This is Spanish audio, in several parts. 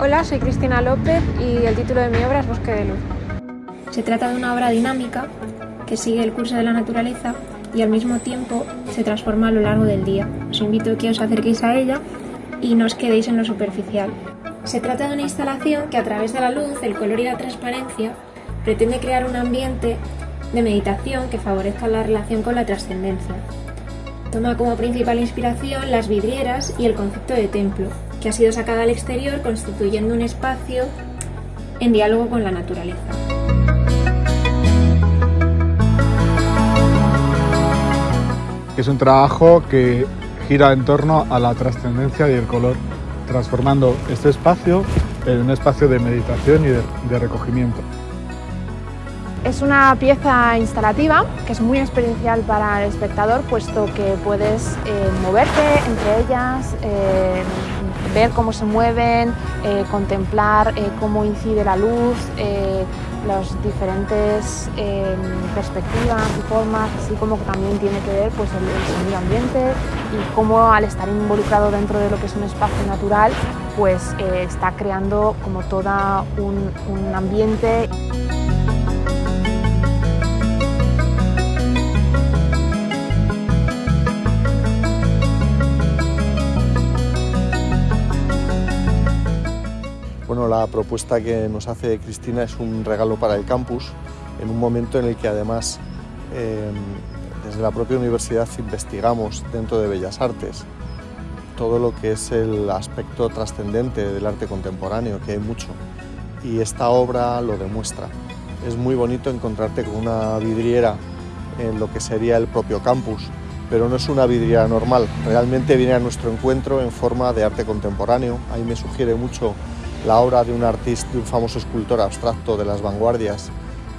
Hola, soy Cristina López y el título de mi obra es Bosque de Luz. Se trata de una obra dinámica que sigue el curso de la naturaleza y al mismo tiempo se transforma a lo largo del día. Os invito a que os acerquéis a ella y no os quedéis en lo superficial. Se trata de una instalación que a través de la luz, el color y la transparencia pretende crear un ambiente de meditación que favorezca la relación con la trascendencia. Toma como principal inspiración las vidrieras y el concepto de templo, que ha sido sacada al exterior constituyendo un espacio en diálogo con la naturaleza. Es un trabajo que gira en torno a la trascendencia y el color, transformando este espacio en un espacio de meditación y de, recogimiento. Es una pieza instalativa que es muy experiencial para el espectador puesto que puedes eh, moverte entre ellas, eh, ver cómo se mueven, eh, contemplar cómo incide la luz, las diferentes perspectivas y formas, así como también tiene que ver pues, el, medio ambiente y cómo al estar involucrado dentro de lo que es un espacio natural, pues está creando como todo un ambiente. Bueno, la propuesta que nos hace Cristina es un regalo para el campus, en un momento en el que además em, desde la propia universidad investigamos dentro de Bellas Artes todo lo que es el aspecto trascendente del arte contemporáneo, que hay mucho, y esta obra lo demuestra. Es muy bonito encontrarte con una vidriera en lo que sería el propio campus, pero no es una vidriera normal, realmente viene a nuestro encuentro en forma de arte contemporáneo, ahí me sugiere mucho la obra de un artista, de un famoso escultor abstracto de las vanguardias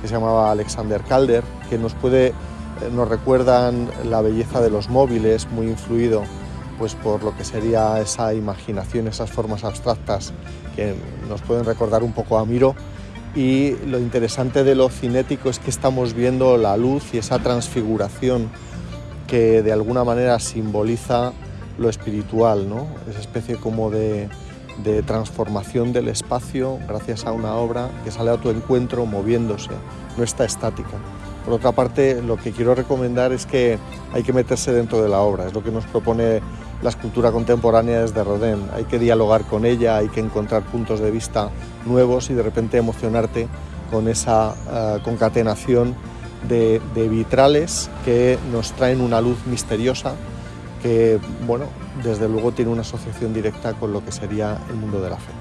que se llamaba Alexander Calder, que nos puede, eh, nos recuerdan la belleza de los móviles, muy influido pues por lo que sería esa imaginación, esas formas abstractas que nos pueden recordar un poco a Miro. Y lo interesante de lo cinético es que estamos viendo la luz y esa transfiguración que de alguna manera simboliza lo espiritual, ¿no? esa especie como de, de transformación del espacio gracias a una obra que sale a tu encuentro moviéndose, no está estática. Por otra parte, lo que quiero recomendar es que hay que meterse dentro de la obra, es lo que nos propone la escultura contemporánea desde Rodin. Hay que dialogar con ella, hay que encontrar puntos de vista nuevos y de repente emocionarte con esa eh, concatenación de, de vitrales que nos traen una luz misteriosa que, bueno, desde luego tiene una asociación directa con lo que sería el mundo de la fe.